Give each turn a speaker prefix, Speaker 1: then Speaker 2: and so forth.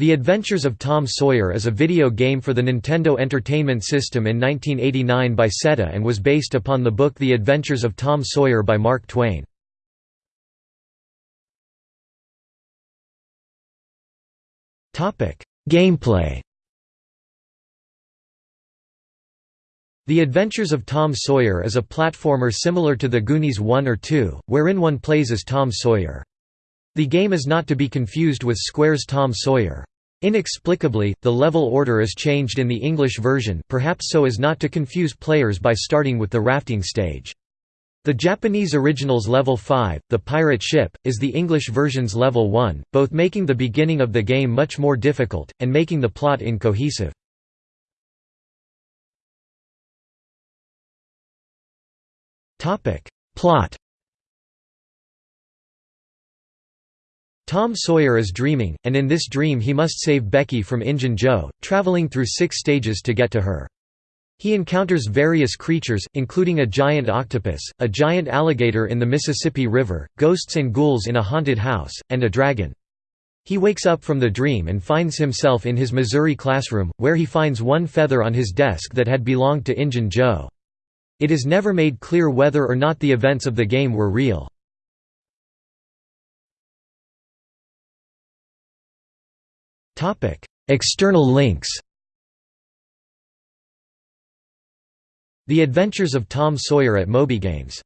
Speaker 1: The Adventures of Tom Sawyer is a video game for the Nintendo Entertainment System in 1989 by Seta and was based upon the book The Adventures of Tom Sawyer by Mark Twain. Gameplay The Adventures of Tom Sawyer is a platformer similar to The Goonies 1 or 2, wherein one plays as Tom Sawyer. The game is not to be confused with Square's Tom Sawyer. Inexplicably, the level order is changed in the English version perhaps so as not to confuse players by starting with the rafting stage. The Japanese original's level 5, the pirate ship, is the English version's level 1, both making the beginning of the game much more difficult, and making the plot incohesive. Plot Tom Sawyer is dreaming, and in this dream he must save Becky from Injun Joe, traveling through six stages to get to her. He encounters various creatures, including a giant octopus, a giant alligator in the Mississippi River, ghosts and ghouls in a haunted house, and a dragon. He wakes up from the dream and finds himself in his Missouri classroom, where he finds one feather on his desk that had belonged to Injun Joe. It is never made clear whether or not the events of the game were real. External links The Adventures of Tom Sawyer at MobyGames